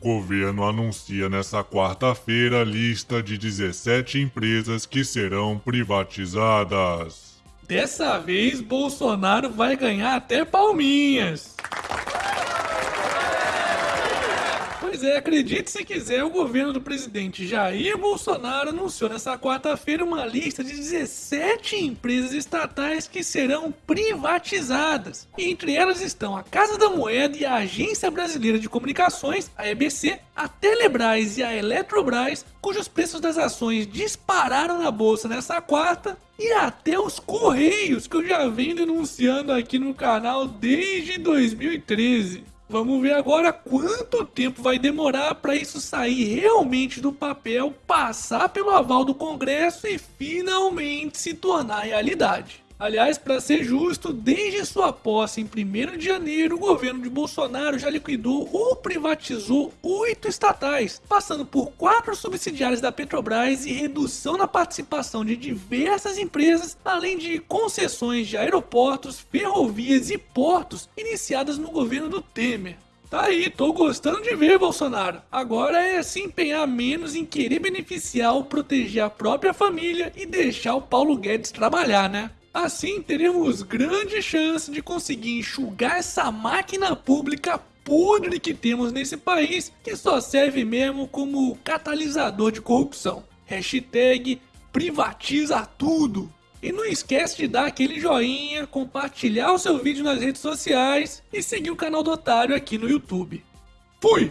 Governo anuncia nesta quarta-feira lista de 17 empresas que serão privatizadas. Dessa vez, Bolsonaro vai ganhar até palminhas. É, acredite se quiser, o governo do presidente Jair Bolsonaro anunciou nesta quarta-feira uma lista de 17 empresas estatais que serão privatizadas. Entre elas estão a Casa da Moeda e a Agência Brasileira de Comunicações, a EBC, a Telebrás e a Eletrobras, cujos preços das ações dispararam na bolsa nessa quarta, e até os Correios, que eu já venho denunciando aqui no canal desde 2013. Vamos ver agora quanto tempo vai demorar para isso sair realmente do papel, passar pelo aval do Congresso e finalmente se tornar realidade. Aliás, para ser justo, desde sua posse em 1 de janeiro, o governo de Bolsonaro já liquidou ou privatizou oito estatais, passando por quatro subsidiárias da Petrobras e redução na participação de diversas empresas, além de concessões de aeroportos, ferrovias e portos iniciadas no governo do Temer. Tá aí, tô gostando de ver, Bolsonaro. Agora é se empenhar menos em querer beneficiar ou proteger a própria família e deixar o Paulo Guedes trabalhar, né? Assim teremos grande chance de conseguir enxugar essa máquina pública podre que temos nesse país, que só serve mesmo como catalisador de corrupção. Hashtag privatiza tudo. E não esquece de dar aquele joinha, compartilhar o seu vídeo nas redes sociais e seguir o canal do Otário aqui no YouTube. Fui!